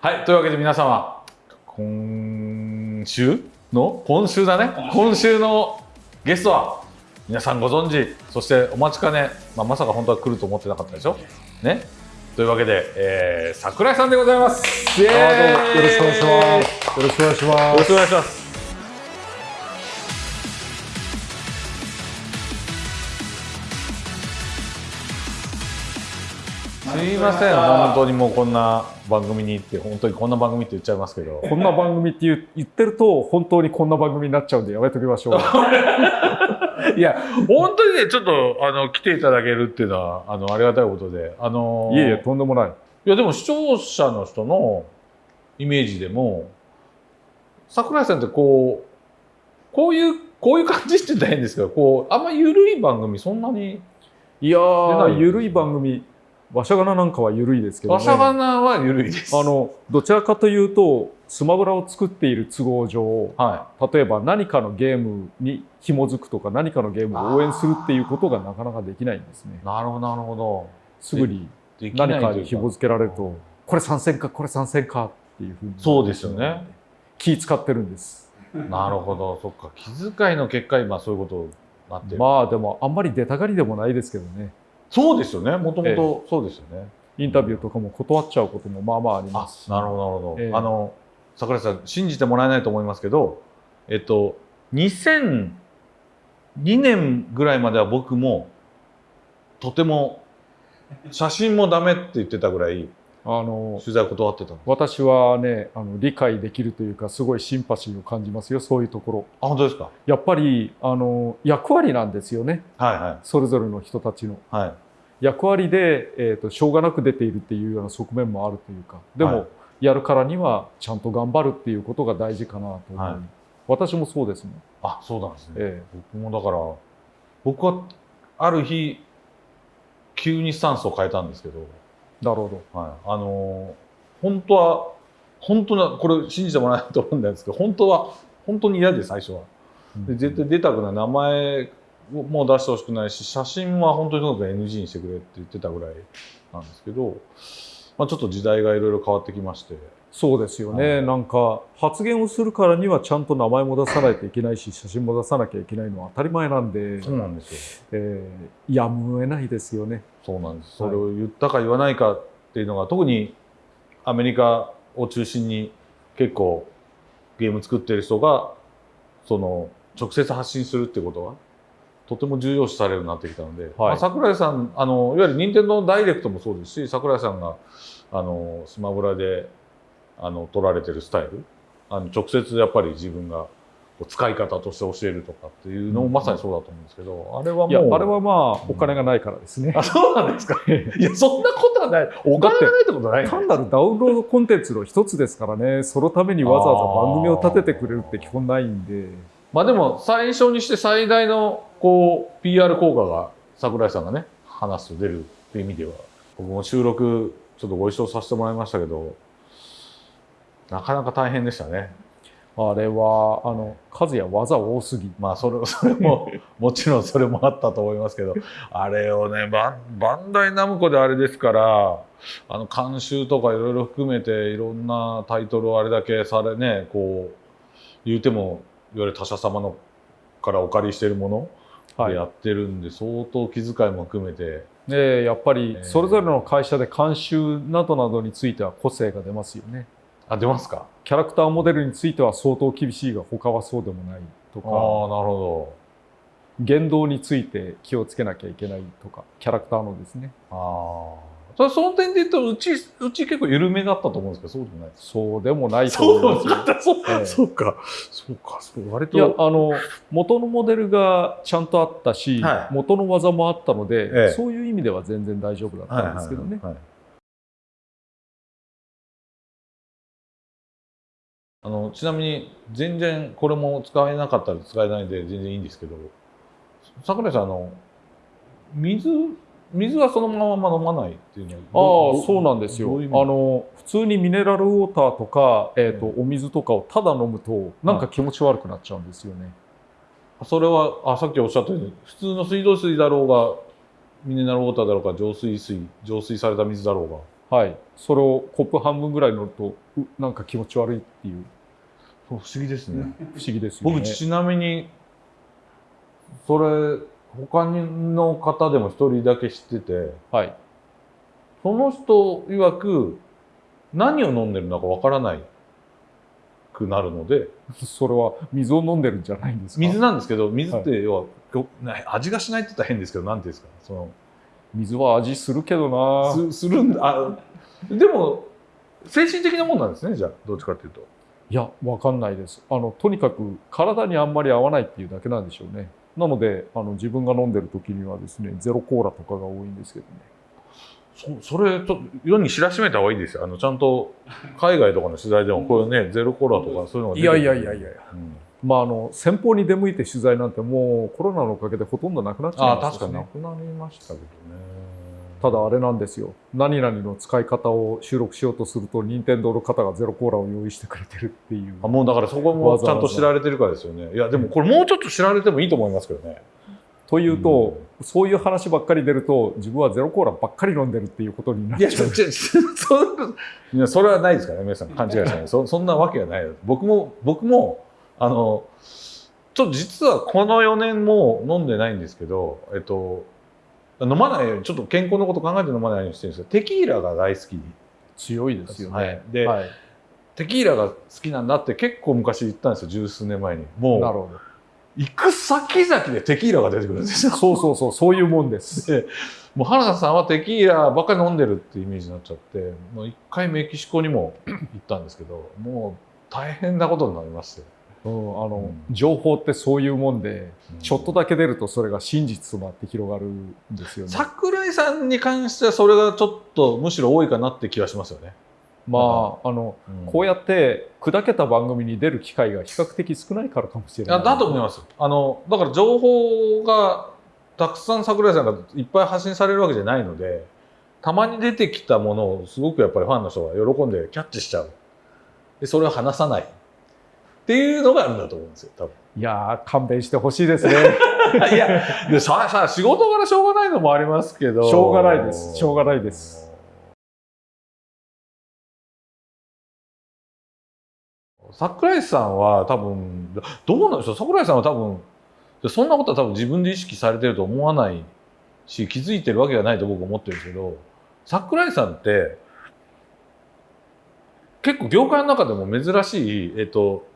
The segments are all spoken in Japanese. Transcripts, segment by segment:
はい、というわけで皆様、今週の今週だね。今週のゲストは、皆さんご存知、そしてお待ちかね、まあ、まさか本当は来ると思ってなかったでしょ？ね。というわけで、えー、桜井さんでございます。よろしくお願いします。よろしくお願いします。よろしくお願いします。すいません、本当にもうこんな番組にって、本当にこんな番組って言っちゃいますけど。こんな番組って言う言ってると、本当にこんな番組になっちゃうんでやめときましょう。いや、本当にね、ちょっと、あの、来ていただけるっていうのは、あの、ありがたいことで、あのいえいえ、とんでもない。いや、でも視聴者の人のイメージでも、桜井さんってこう、こういう、こういう感じって言ったら変ですけど、こう、あんま緩い番組そんなに、いやー、ゆるい番組、わしゃがななんかはゆるいですけどね。わしゃがなは緩いです。あの、どちらかというと、スマブラを作っている都合上、は例えば何かのゲームに紐づくとか、何かのゲームを応援するっていうことがなかなかできないんですねい。。なるほど、なるほど。すぐに何かに紐付けられると、これ参戦か、これ参戦かっていうふうに。そうですよね。気使ってるんです。なるほど、そっか。気遣いの結果、今そういうことになってる。まあでも、あんまり出たがりでもないですけどね。そうですよね。もともえとそうですよね。インタビューとかも断っちゃうこともまあまあありまあすし。なるほど、なるほど。ええあの、桜井さん、信じてもらえないと思いますけど、えっと、2002年ぐらいまでは僕も、とても、写真もダメって言ってたぐらい、あの、取材を断ってた。私はね、あの理解できるというか、すごいシンパシーを感じますよ、そういうところ。あ、本当ですか？やっぱり、あの、役割なんですよね。はいはそれぞれの人たちの。い。はい。役割で、えーと、しょうがなく出ているっていうような側面もあるというか、でも、はいやるからにはちゃんと頑張るっていうことが大事かなと思い、はい私もそうですもん。あ、そうなんですね。え僕もだから、僕は、ある日、急にスタンスを変えたんですけど、えなるほど。はい、あのー本当は本当なこれ信じてもらえないと思うんですけど本当は本当に嫌で最初は。で絶対出たくない。名前をもう出してほしくないし写真は本当にとにかく NG にしてくれって言ってたぐらいなんですけど、まあ、ちょっと時代がいろいろ変わってきましてそうですよね、はい。なんか発言をするからにはちゃんと名前も出さないといけないし写真も出さなきゃいけないのは当たり前なんで、そうなんですよ。えーやむを得ないですよね。そうなんです。それを言ったか言わないかっていうのが特にアメリカを中心に結構ゲーム作ってる人がその直接発信するってことがとても重要視されるようになってきたので、まあ、桜井さんあのいわゆる任天堂ダイレクトもそうですし桜井さんがあのスマブラであの取られてるスタイル？あの直接やっぱり自分が使い方として教えるとかっていうのもまさにそうだと思うんですけど、あれはもうあれはまあ、お金がないからですね。あ、そうなんですか。いや、そんなことはない。お金がないってことない、ね、単なるダウンロードコンテンツの一つですからね、そのためにわざわざ番組を立ててくれるって基本ないんで。まあでも、最初にして最大の、こう、PR 効果が、桜井さんがね、話すと出るっていう意味では、僕も収録、ちょっとご一緒させてもらいましたけど、なかなか大変でしたね。あれは、あの、数や技多すぎ。まあ、それ、それも、もちろんそれもあったと思いますけど、あれをね、バンバンダイナムコであれですから、あの、監修とかいろいろ含めて、いろんなタイトルをあれだけされね、こう、言うても、いわゆる他社様のからお借りしているものはいでやってるんで、相当気遣いも含めて、で、やっぱりえーそれぞれの会社で監修などなどについては個性が出ますよね。あ、出ますか？キャラクターモデルについては相当厳しいが他はそうでもないとああ、か、なるほ言動について気をつけなきゃいけないとか、キャラクターのですね。ど。ああ。それその点で言うと、うち、うち結構緩めだったと思うんですけど、そうでもない。そうでもないと思いますよ。そうええそうか。そうか。そう割と。いや、あの、元のモデルがちゃんとあったし、はい元の技もあったので、ええそういう意味では全然大丈夫だったんですけどね。はいはいはいあのちなみに全然これも使えなかったら使えないで全然いいんですけど桜井さんあの水水はそのまま飲まないっていうのはああ、そうなんですよ。あの、普通にミネラルウォーターとか、えっ、と、お水とかをただ飲むと、なんか気持ち悪くなっちゃうんですよね。それはあさっきおっしゃったように普通の水道水だろうがミネラルウォーターだろうが浄水水浄水された水だろうがはい、それをコップ半分ぐらい乗るとうなんか気持ち悪いっていう。不思議ですね。不思議ですよね。僕ちなみにそれ他の方でも一人だけ知っててはい、その人曰く何を飲んでるのかわからないくなるので それは水を飲んでるんじゃないんですか？水なんですけど水って要は、こな味がしないって言ったら変ですけどなんていうんですか？その水は味するけどな。すするんだ。あでも精神的なもんなんですねじゃあどっちかっていうと。いやわかんないです。あのとにかく体にあんまり合わないっていうだけなんでしょうね。なのであの自分が飲んでる時にはですねゼロコーラとかが多いんですけどね。そそれと世に知らしめた方がいいですよ。あのちゃんと海外とかの取材でもこういうねゼロコーラとかそういうのがいやいやいやいや。うんまああの先方に出向いて取材なんてもうコロナのおかげでほとんどなくなっちゃいましたなくなりましたけどね。ただあれなんですよ。何々の使い方を収録しようとすると任天堂の方がゼロコーラを用意してくれてるっていう。あもうだからそこもちゃんと知られてるからですよね。いやでもこれもうちょっと知られてもいいと思いますけどね。というと、そういう話ばっかり出ると自分はゼロコーラばっかり飲んでるっていうことになっいや、ちゃうちょちそいやそれはないですからね、皆さん、勘違いしない。そ。そんなわけがない。僕も、僕も、あの、ちょっと実はこの4年も飲んでないんですけど、えっと、飲まないように、ちょっと健康のこと考えて飲まないようにしてるんですけど、テキーラが大好き強いですよね、はい。ではい。テキーラが好きなんだって結構昔言ったんですよ、十数年前に。もう、なるほど。行く先々でテキーラが出てくるんですよ。そうそうそう。そういうもんです。でもう原田さんはテキーラばっかり飲んでるってイメージになっちゃってもう一回メキシコにも行ったんですけどもう大変なことになりまして、うん、あの、うん。情報ってそういうもんでうん。ちょっとだけ出るとそれが真実となって広がるんですよね。桜井さんに関してはそれがちょっとむしろ多いかなって気がしますよね。まああのこうやって砕けた番組に出る機会が比較的少ないからかもしれない。だと思います。あのだから情報がたくさん桜井さんがいっぱい発信されるわけじゃないのでたまに出てきたものをすごくやっぱりファンの人が喜んでキャッチしちゃう。でそれを話さないっていうのがあるんだと思うんですよ多分。いやー勘弁してほしいですね いや、でさ さ仕事柄しょうがないのもありますけど。しょうがないですしょうがないです。桜井さんは多分、どうなんでしょう？桜井さんは多分、そんなことは多分自分で意識されてると思わないし、気づいてるわけがないと僕は思ってるんですけど、桜井さんって、結構業界の中でも珍しい、えっと、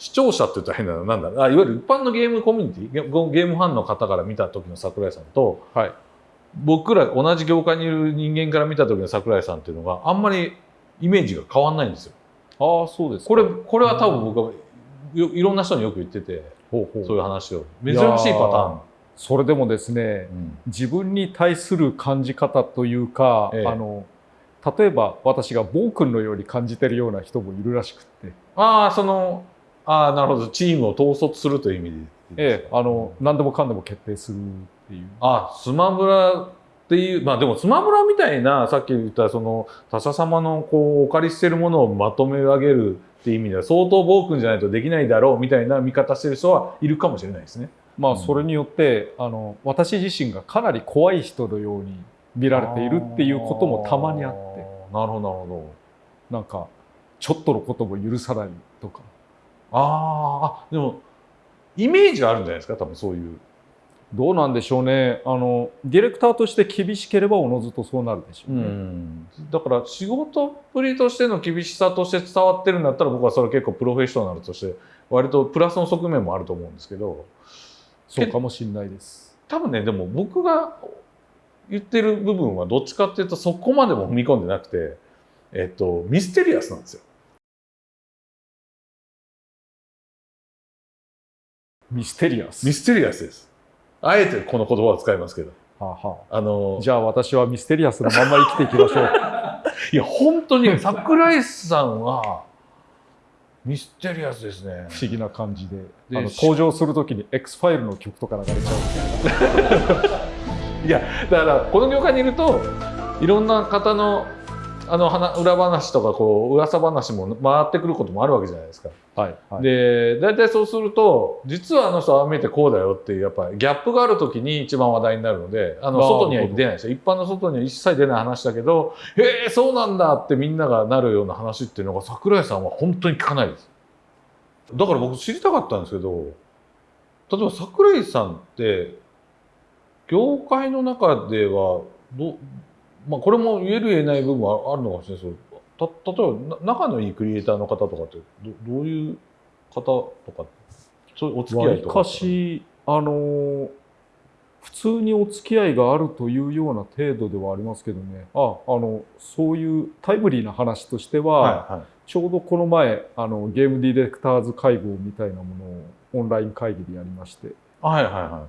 視聴者って言ったら変なの、なんだあいわゆる一般のゲームコミュニティゲ、ゲームファンの方から見た時の桜井さんと、はい。僕ら同じ業界にいる人間から見た時の桜井さんっていうのがあんまりイメージが変わんないんですよ。ああそうですか。これこれは多分僕はよいろんな人によく言っててほうほう。そういう話を。珍しいパターン。それでもですねうん。自分に対する感じ方というか、ええ。あの例えば私が暴君のように感じてるような人もいるらしくって、ああそのああなるほどチームを統率するという意味でええ、あの何でもかんでも決定するっていう。あスマブラっていうまあでもスマブラみたいなさっき言ったその他者様のこうお借りしてるものをまとめ上げるっていう意味では相当暴君じゃないとできないだろうみたいな見方してる人はいるかもしれないですね。まあうんそれによってあの私自身がかなり怖い人のように見られているっていうこともたまにあってなるほどなるほど。なんかちょっとのことも許さないとかあーあでもイメージはあるんじゃないですか？多分そういう。どうなんでしょうねあのディレクターとして厳しければおのずとそうなるでしょうね。だから仕事っぷりとしての厳しさとして伝わってるんだったら僕はそれ結構プロフェッショナルとして割とプラスの側面もあると思うんですけどそうかもしれないです。多分ねでも僕が言ってる部分はどっちかっていうとそこまでも踏み込んでなくて、えっと、ミステリアスなんですよ。ミステリアス。ミステリアスです。あえてこの言葉を使いますけど。はあはあのあじゃあ私はミステリアスのまんま生きていきましょう。いや本当に桜井さんはミステリアスですね。不思議な感じでであの登場するときに X ファイルの曲とか流れちゃうみたいな。いやだからこの業界にいるといろんな方のあの話裏話とかこう噂話も回ってくることもあるわけじゃないですか。はいはい、で大体そうすると実はあの人はああ見えてこうだよっていうやっぱりギャップがある時に一番話題になるのであの外には出ないですよ。一般の外には一切出ない話だけど「へえそうなんだ」ってみんながなるような話っていうのが桜井さんは本当に聞かないです。だから僕知りたかったんですけど例えば桜井さんって業界の中ではどまあこれも言える言えない部分はあるのかもしれないです。けどた例えばな仲のいいクリエイターの方とかってどどういう方とかそういうお付き合いとかかしあのー普通にお付き合いがあるというような程度ではありますけどね。ああのそういうタイムリーな話としては、はいはい。ちょうどこの前あのゲームディレクターズ会合みたいなものをオンライン会議でやりまして。はいはいは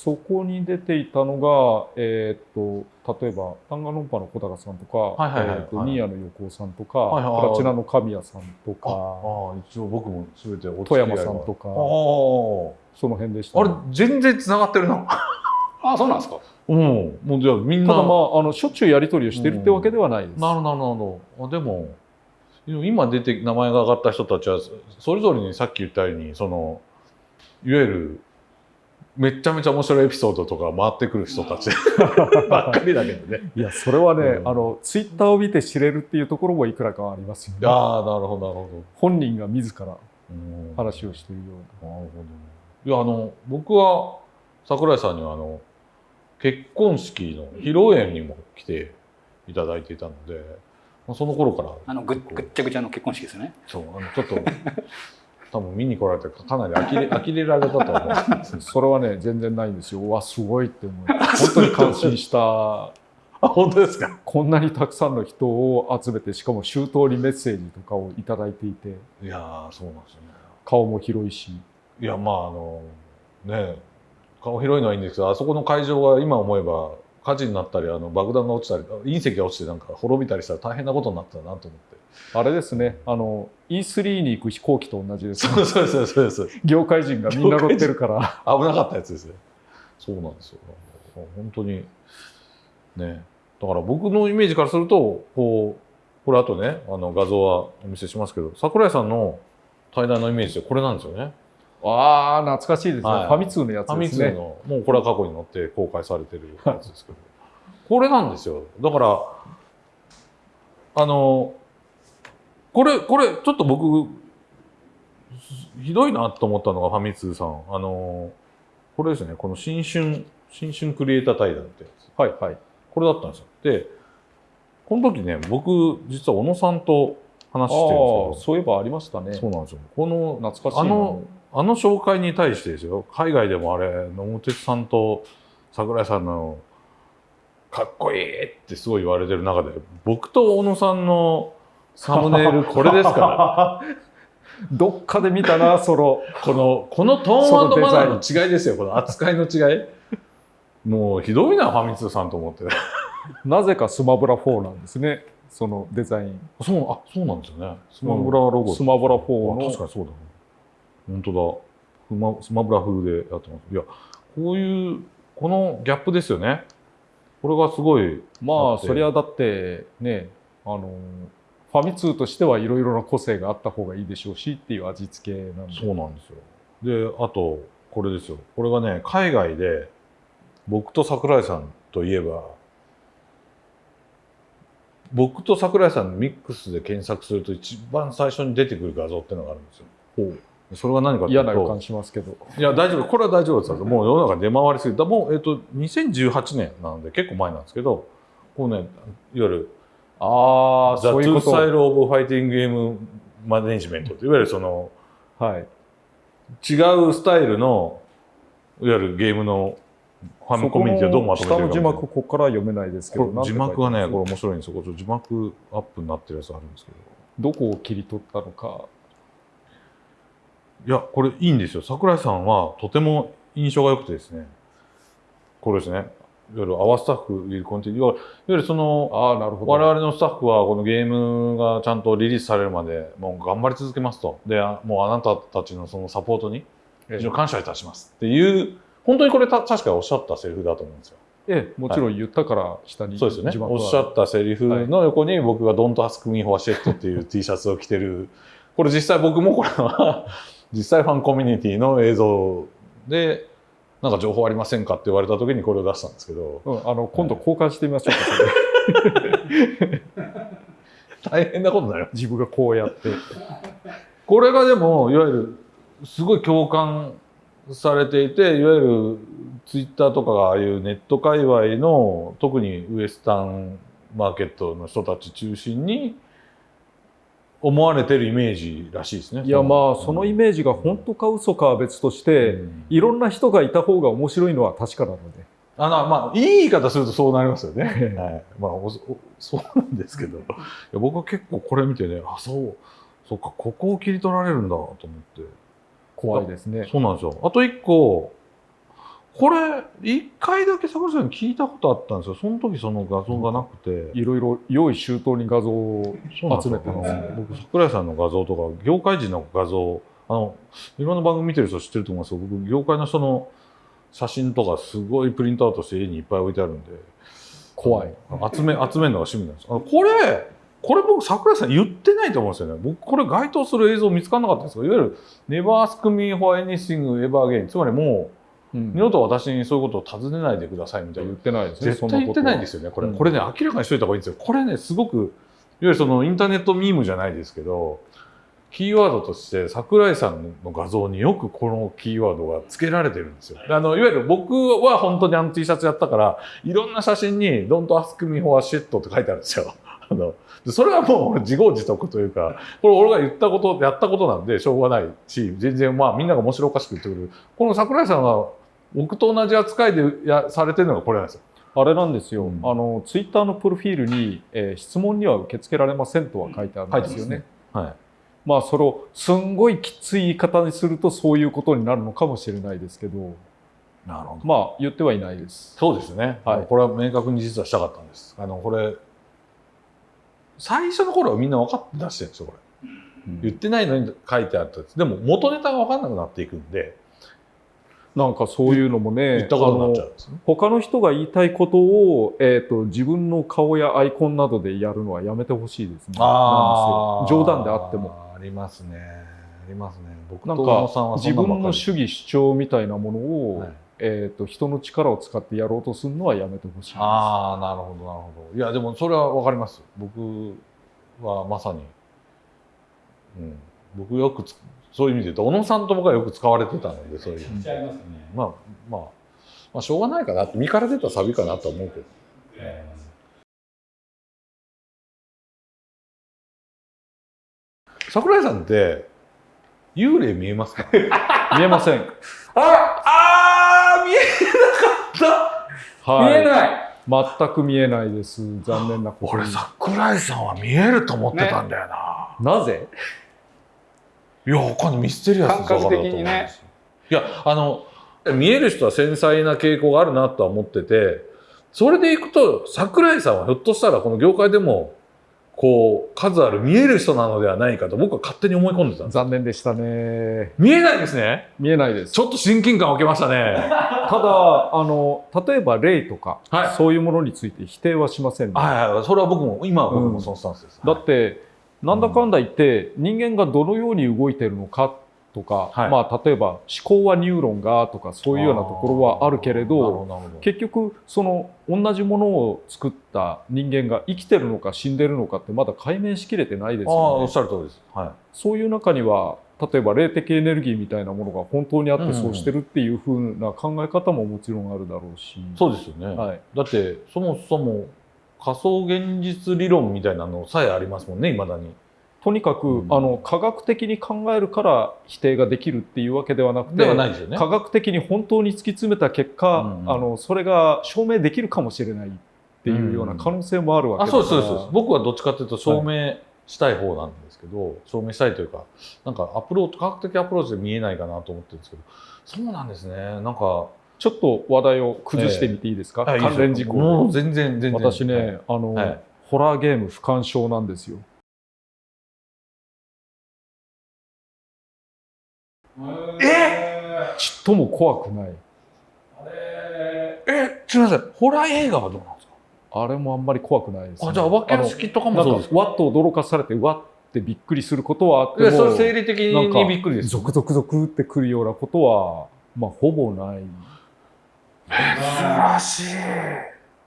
そこに出ていたのが、えーっと例えばタンガロンパの小高さんとか、はいはいはい。えーっとはい。ニーヤの横尾さんとか、はいはい。はいプラチナの神谷さんといかああ一応僕も全てお付き富合いが山さんとかあその辺でした、ああれ全然つながってるな。あそうなんですか？うん。もうじゃあみんな。ただまああのしょっちゅうやり取りをしてるってわけではないです。なるほどなるほど。あでも今出て名前が上がった人たちはそそれぞれにさっき言ったようにそのいわゆるめっちゃめちゃ面白いエピソードとか回ってくる人たち ばっかりだけどね。いやそれはね、うんあのツイッターを見て知れるっていうところもいくらかはありますよね。ああなるほどなるほ本人が自ら話をしているような。なるほど。いやあの僕は桜井さんにはあの結婚式の披露宴にも来ていただいていたので、まあ、その頃からあのぐぐっちゃぐちゃの結婚式ですよねそうあのちょっと 多分見に来られてかなり呆れ 呆れられたと思う。それはね全然ないんですよ。うわすごいって思い本当に感心した。あ本当ですか？こんなにたくさんの人を集めてしかも周到にメッセージとかをいただいていていやーそうなんですよね。顔も広いしいやまああのね顔広いのはいいんですけどあそこの会場が今思えば火事になったりあの爆弾が落ちたり隕石が落ちてなんか滅びたりしたら大変なことになったなと思って。あれですねあの E3 に行く飛行機と同じです、そうそうそうそう。業界人がみんな乗ってるから危なかったやつですね。そうなんですよ。本当にね。だから僕のイメージからすると、こう、これあとね、あの画像はお見せしますけど、桜井さんの対談のイメージってこれなんですよね。ああ懐かしいですね、はいファミ通のやつファミですね通の、もうこれは過去に載って公開されてるやつですけど、これなんですよ。だから、あの、これ、これ、ちょっと僕、ひどいなと思ったのがファミ通さん。あの、これですね、この新春、新春クリエイター対談ってやつ。はいはいこれだったんですよ。で、この時ね、僕、実は小野さんと話してるんですああそういえばありましたねけど、そうなんですよ。この、懐かしいなあのあの紹介に対してですよ、海外でもあれ、野茂哲さんと桜井さんのかっこいいってすごい言われてる中で、僕と小野さんのサムネイルこれですから、どっかで見たなそのこの、このトーンマナーの違いですよ、この扱いの違い。もうひどいな、ファミ通さんと思って。なぜかスマブラ4なんですねそのデザインそう、あ、そうなんですよね。スマブラロゴ。スマブラあ4の確かにそうだね。本当だ。スマスマブラ風でやってます。いや、こういう、このギャップですよね。これがすごい、まあそりゃだってねあのファミ通としてはいろいろな個性があった方がいいでしょうしっていう味付けなんでそうなんですよ。で、あと、これですよ。これがね、海外で、僕と桜井さんといえば、僕と桜井さんのミックスで検索すると一番最初に出てくる画像っていうのがあるんですよ。それが何かというと嫌な予感しますけどいや、大丈夫。これは大丈夫です。もう世の中出回りすぎた。もう、えっと、2018年なので結構前なんですけど、こうね、いわゆる、ああ The そういう Two こと Style of Fighting Game Management っていわゆるその、はい違うスタイルの、いわゆるゲームのファミコミュニティをどうまとめて下の字るかみたいな幕ここから読めないですけど字幕がね、これれ面白いんですよ。字幕アップになってるやつあるんですけど。どこを切り取ったのかいや、これいいんですよ。桜井さんはとても印象が良くてですね。これですね。いわゆるアワスタッフリコンティいわゆるその、ああなるほど。我々のスタッフはこのゲームがちゃんとリリースされるまでもう頑張り続けますと。で、あもうあなたたちのそのサポートにええ。非常に感謝いたしますっていう、本当にこれた確かおっしゃったセリフだと思うんですよ。ええもちろん言ったから下にそうですよね。おっしゃったセリフの横に僕が「Don't ask me for shit」っていう T シャツを着てる。これ実際僕もこれは実際ファンコミュニティの映像でなんか情報ありませんかって言われた時にこれを出したんですけど。うん、あの今度交換してみましょうか、大変なことになります自分がこうやって。これがでもいわゆるすごい共感されていていわゆるツイッターとかがああいうネット界隈の特にウエスタンマーケットの人たち中心に思われてるイメージらしいですね。いやまあそのイメージが本当か嘘かは別として、うんいろんな人がいた方が面白いのは確かなのであのまあいい言い方するとそうなりますよね。え えはい、まあそうなんですけどいや僕は結構これ見てねあそうそっかここを切り取られるんだと思って。怖いですね。そうなんですよ。あと一個、これ、一回だけ桜井さんに聞いたことあったんですよ。その時その画像がなくて。いろいろ用意周到に画像を集めてますね僕、桜井さんの画像とか、業界人の画像、あの、いろんな番組見てる人知ってると思いますけど、僕、業界の人の写真とかすごいプリントアウトして家にいっぱい置いてあるんで、怖い。集め、集めるのが趣味なんです。あのこれ、これ僕、桜井さん言ってないと思うんですよね。僕、これ該当する映像見つからなかったんですけど、いわゆる、Never ask me for anything ever again。つまりもう、うん二度と私にそういうことを尋ねないでくださいみたいな言っ。てないですね。絶対言ってないですよね、これ。うんこれね、明らかにしといた方がいいんですよ。これね、すごく、いわゆるそのインターネットミームじゃないですけど、キーワードとして桜井さんの画像によくこのキーワードが付けられてるんですよ。であのいわゆる僕は本当にあの T シャツやったから、いろんな写真に Don't ask me for shit って書いてあるんですよ。あのでそれはもう自業自得というか、これ俺が言ったこと、やったことなんでしょうがないし、全然まあみんなが面白おかしく言ってくる。この桜井さんが僕と同じ扱いでやされてるのがこれなんですよ。あれなんですよ。うんあのツイッターのプロフィールに、えー質問には受け付けられませんとは書いてあるんですよね。はい。まあそれをすんごいきつい言い方にするとそういうことになるのかもしれないですけど、なるほど。まあ言ってはいないです。そうですね。はいこれは明確に実はしたかったんです。あの、これ、最初の頃はみんな分かって出してるんですよ、これ。言ってないのに書いてあった。でも元ネタが分かんなくなっていくんで、なんかそういうのもね。他の人が言いたいことを、えー、と自分の顔やアイコンなどでやるのはやめてほしいですね。冗談であっても。。ありますね。ありますね。僕なんか自分の主義主張みたいなものを、はいえー、と人の力を使ってやろうとするのはやめてほしいです。ああ、なるほど、なるほど。いや、でもそれは分かります。僕はまさに、うん、僕よくつそういう意味で言うと、小野さんと僕はよく使われてたので、そういう。ね。まあ、まあ、まあ、しょうがないかなって、身から出たサビかなとは思うけど。桜井さんって、幽霊見えますか？見えません。ああー見えなかったはい、見えない全く見えないです。残念なことに。俺桜井さんは見えると思ってたんだよな、なぜ？いや他にミステリアス感覚的にね。いやあの見える人は繊細な傾向があるなとは思っててそれでいくと桜井さんはひょっとしたらこの業界でもこう数ある見える人なのではないかと僕は勝手に思い込んでたんです残念でしたね。見えないですね。見えないです。ちょっと親近感を受けましたね。ただあの例えば霊とか、はい。そういうものについて否定はしませんね、はいはい。それは僕も今は僕もそのスタンスです、だってなんだかんだ言って人間がどのように動いてるのかとか、はい。まあ例えば思考はニューロンがとかそういうようなところはあるけれど結局その同じものを作った人間が生きてるのか死んでるのかってまだ解明しきれてないですよね。おっし。ゃる通りです。はい。そういう中には例えば霊的エネルギーみたいなものが本当にあっうんうんてそうしてるっていう風な考え方ももちろんあるだろうし、そうですよね、はい、だってそもそも仮想現実理論みたいなのさえありますもんねいまだに。とにかく、うん。あの科学的に考えるから否定ができるっていうわけではなくてではないですよね。科学的に本当に突き詰めた結果、うんうん。あのそれが証明できるかもしれないっていうような可能性もあるわけあだから、そうですそうですそうです。僕はどっちかというと証明したい方なんですけど、証明したいというかなんかアプローチ科学的アプローチで見えないかなと思ってるんですけどそうなんですね。なんかちょっと話題を崩してみていいですか、関連事項もう全然全然。私ね、はい。あの、はい。ホラーゲーム不干渉なんですよ。え？ちっとも怖くない。えすみません。ホラー映画はどうなんですか？あれもあんまり怖くないです、ね。あじゃあお化け屋敷とかもそうですなんか？わっと驚かされてわってびっくりすることはあっていやそれも生理的にびっくりですゾクゾクゾクってくるようなことはまあほぼない。珍しい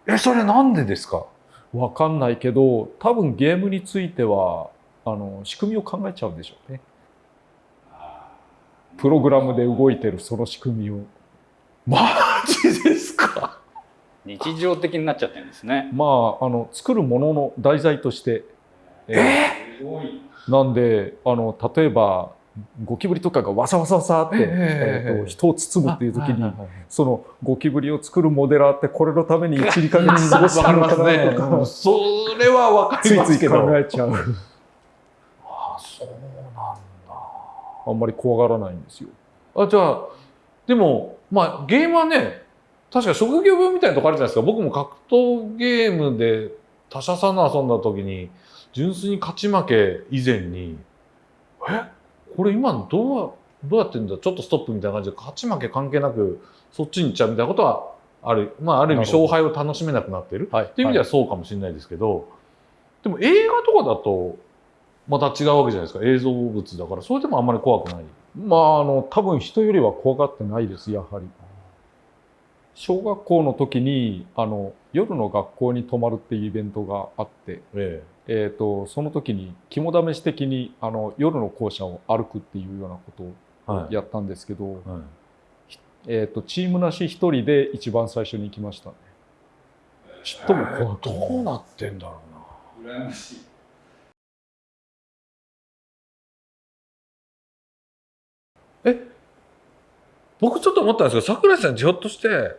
えそれなんでですか？わかんないけど多分ゲームについてはあの仕組みを考えちゃうんでしょうね。プログラムで動いてるその仕組みを。マジですか？日常的になっちゃってるんですね。まああの作るものの題材として。え？すごい。ーなんであの例えばゴキブリとかがわさわさわさって、えええーと人を包むっていう時に、そのゴキブリを作るモデラーってこれのために12ヶ月過ごしてるのかなとかそれはわかついついりますけど。考えちゃう。あそうなんあんまり怖がらないんですよ。だあじゃあでもまあゲームはね確か職業病みたいなとこあるじゃないですか。僕も格闘ゲームで他社さんの遊んだ時に純粋に勝ち負け以前にえ？これ今どうどうやってんだ？ちょっとストップみたいな感じで勝ち負け関係なくそっちに行っちゃうみたいなことはある。まあある意味勝敗を楽しめなくなってる。はい。っていう意味ではそうかもしれないですけど、でも映画とかだとまた違うわけじゃないですか。映像物だから。それでもあんまり怖くない。まああの多分人よりは怖がってないですやはり。小学校の時にあの夜の学校に泊まるっていうイベントがあって、ええー、とその時に肝試し的にあの夜の校舎を歩くっていうようなことをえはいやったんですけど、はいえー、とチームなし一人で一番最初に行きましたね。ちっとも怖くど。うなってんだろうな羨ましい。僕ちょっと思ったんですけど桜井さんひょっとして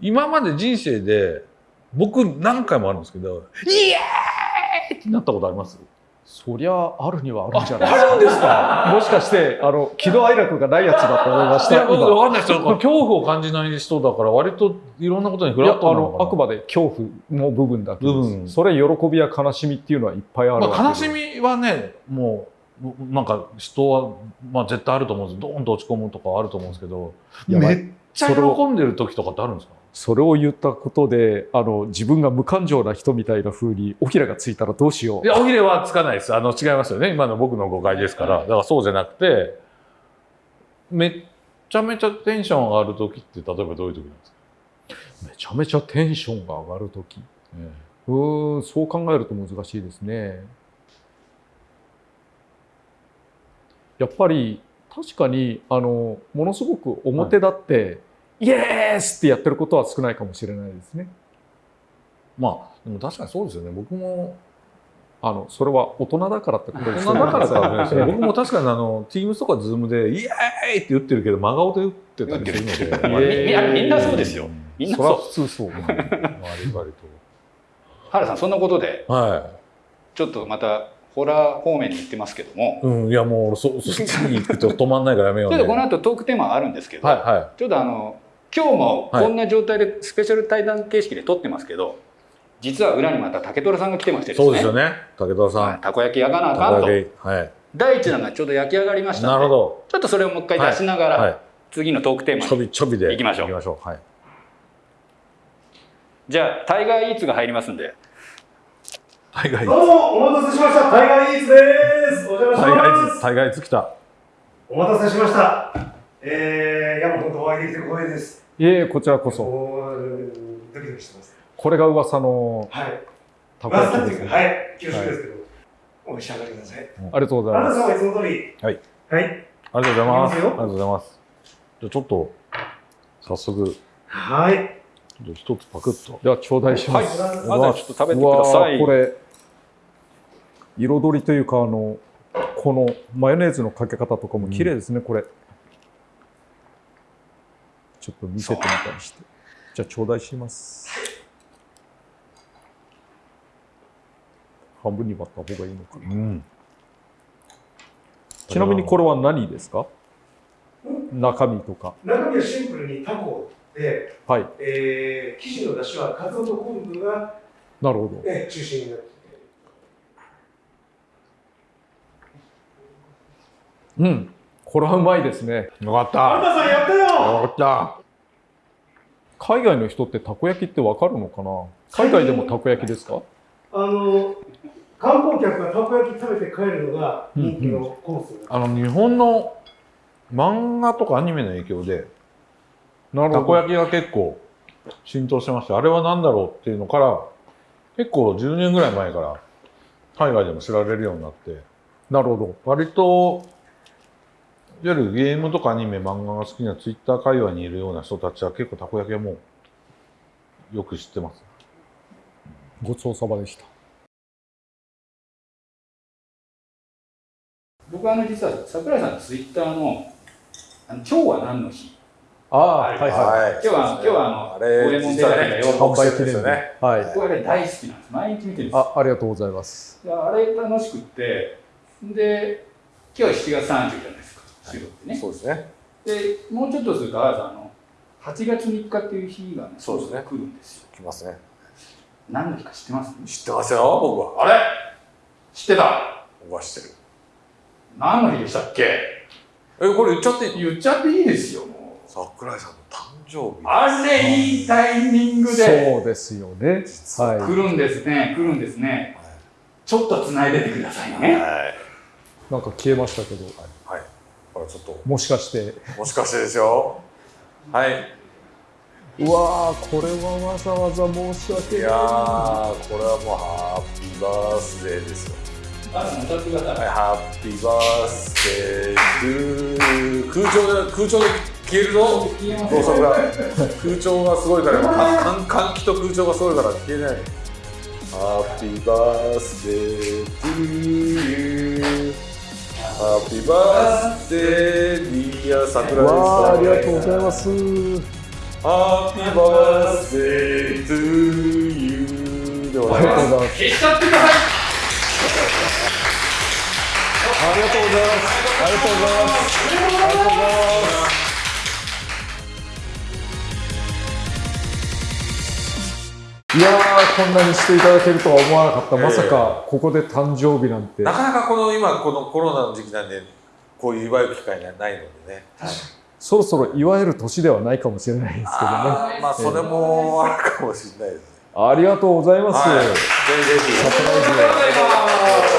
今まで人生で僕何回もあるんですけど「イエーイ!」ってなったことあります？そりゃあるにはあるんじゃないあるんですか？もしかしてあの喜怒哀楽がないやつだと思いましいやわかんないですよ。恐怖を感じない人だから割といろんなことにフラットなのかな。のあくまで恐怖の部分だけです。部分。それ喜びや悲しみっていうのはいっぱいあるわけでまあ、悲しみはねもうなんか人は、まあ、絶対あると思うんです。ドーンと落ち込むとかはあると思うんですけど。めっちゃ喜んでる時とかってあるんですか？それを言ったことであの自分が無感情な人みたいな風に尾ひれがついたらどうしよいうや、おひれはつかないです。あの、違いますよね。今の僕の誤解ですから。だからそうじゃなくて、めっちゃめちゃテンション上がる時って、例えばどういう時なんですか、めちゃめちゃテンションが上がるときうーんそう考えると難しいですねやっぱり確かにあのものすごく表立って、イエースってやってることは少ないかもしれないですねまあ、でも確かにそうですよね。僕も、あのそれは大人だからってこと大です人だからかもしれないですね。僕も確かにあの、Teams とか Zoom で、イエーイって言ってるけど、真顔で打ってたりするので。まあみみんなそうですよみんなそれはそう。普通そううん割割原さんそんなことでと。はちょっとまたホラー方面に行ってますけども、い。うん、いやもう、そ、そっちに行くと止まんないからやめようね。ちょっとこの後トークテーマあるんですけど、はいはちょっとあの今日もはいこんな状態でスペシャル対談形式で撮ってますけど、実は裏にまた竹虎さんが来てましてい。ですね。そうですよね。武田さん。はいたこ焼き焼かなあかんと。はい。第一弾がちょうど焼き上がりましたので、なるほど。ちょっとそれをもう一回出しながら、はい。次のトークテーマちょに。びちょびで行きましょう行きましょう。はい。じゃあタイガーイーツが入りますんで、タイガーイどうもお待たせしましたタイガーイーツですお邪魔しタイガーイますズ、タイガーイズ来た。お待たせしましたえー、いやもう本当お会いできて光栄です。いえこちらこそ。ドキドキしてます。これが噂のはい。たこ焼きですね。はい。恐縮ですけど、お召し上がりください。ありがとうございます。あなた様はいつも通り。はい。はい。ありがとうございます。ありがとうございます。じゃあちょっと、早速、ちはい。ょっと一つパクッと。では頂戴します、まずはちょっと食べてください。ーこれ彩りというかあのこのマヨネーズのかけ方とかも綺麗ですね、これちょっと見せてみたりして。じゃあ頂戴します。半分に割った方がいいのかな。うん。ちなみにこれは何ですか？中身とか。中身はシンプルにタコで、はい。えー、生地の出汁はカツオと昆布が、なるほど。ね、中心になっていて。うんこれはうまいですね。よかった。あんたさんやったよ。よかった。海外の人ってたこ焼きってわかるのかな？海外でもたこ焼きですか？あの観光客がたこ焼き食べて帰るのが人気のコース、あの日本の漫画とかアニメの影響でなたこ焼きが結構浸透してましてあれは何だろうっていうのから結構10年ぐらい前から海外でも知られるようになって。なるほど。割といわゆるゲームとかアニメ漫画が好きなツイッター界隈にいるような人たちは結構たこ焼きはもうよく知ってますごちそうさまでした。僕はあの実は桜井さんのツイッターのあの今日は何の日？ああ、はいはい。はい。今日は今日はあのあれ、五右衛門実はデザインがね、よ販売記念日。ね。はい。僕あれ大好きなんです毎日見てるんですあ、ありがとうございます。いやあれ楽しくってで今日は7月30じゃないですか収録ってね、そうですね。でもうちょっとするとあさんあの8月3日っていう日がねそうですね来るんですよ来ますね。何の日か知ってます？知ってますよ、僕は。あれ？知ってた？僕は知ってる。何の日でしたっけ？え、これ言っちゃっていい言っちゃっていいですよもう桜井さんの誕生日。あれいいタイミングでそうですよね。実はは来るんですね来るんですねちょっと繋いでてくださいねはい。い。なんか消えましたけど、はい。ちょっと、もしかして。もしかしてですよ。はい。うわー、これはわざわざ申し訳ない。いやー、これはもうハッピーバースデーですよ。ハッピーバースデー空調で、空調で消えるぞ。消えますろうそくが空調がすごいから換気と空調がすごいから消えないハッピーバースデートゥーユーハッピーバースデーディア桜井さんありがとうございます。 Happy birthday to youーでございますありがとうございます。消しちゃってくださいありがとうございます。ありがとうございます。ありがとうございます。いやー、こんなにしていただけるとは思わなかった。まさか、ここで誕生日なんて。なかなかこの今このコロナの時期なんでこういう祝う機会がないのでね。そろそろ祝える年ではないかもしれないですけどね。あーまあそれもあるかもしれないですね。ありがとうございます。はい。ぜひぜひ。サプライズで